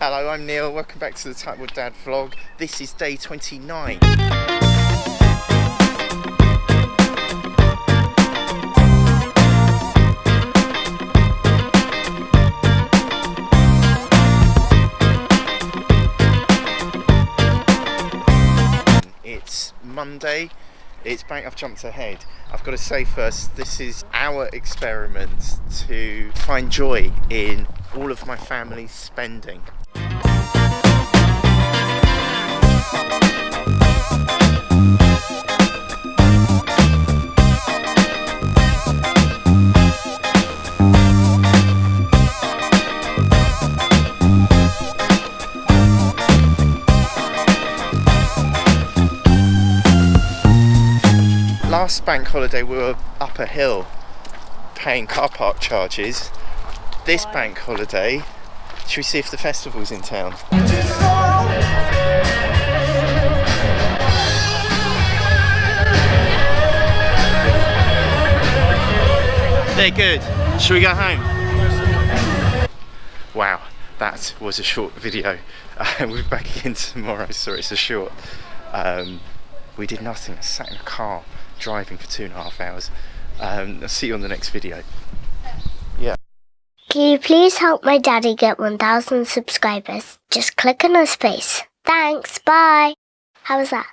Hello, I'm Neil. Welcome back to the Tightwad Dad vlog. This is day 29. It's Monday. It's bank. I've jumped ahead. I've got to say first, this is our experiment to find joy in all of my family's spending. Last bank holiday we were up a hill paying car park charges. This bank holiday, should we see if the festival's in town? They're good. Should we go home? Wow, that was a short video. Uh, we'll be back again tomorrow. Sorry, it's a short. Um, we did nothing. I sat in a car driving for two and a half hours. Um, I'll see you on the next video. Yeah. Can you please help my daddy get 1,000 subscribers? Just click on his face. Thanks, bye. How was that?